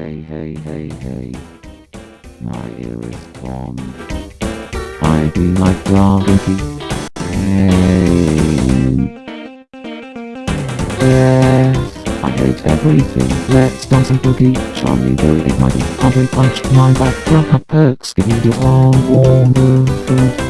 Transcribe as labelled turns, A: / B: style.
A: Hey, hey, hey, hey. My ear is gone. I be like gravity. Hey. Yes, I hate everything. Let's dance and boogie. Charlie go it might be. Punch my back. Grab perks. Give you the all warm food.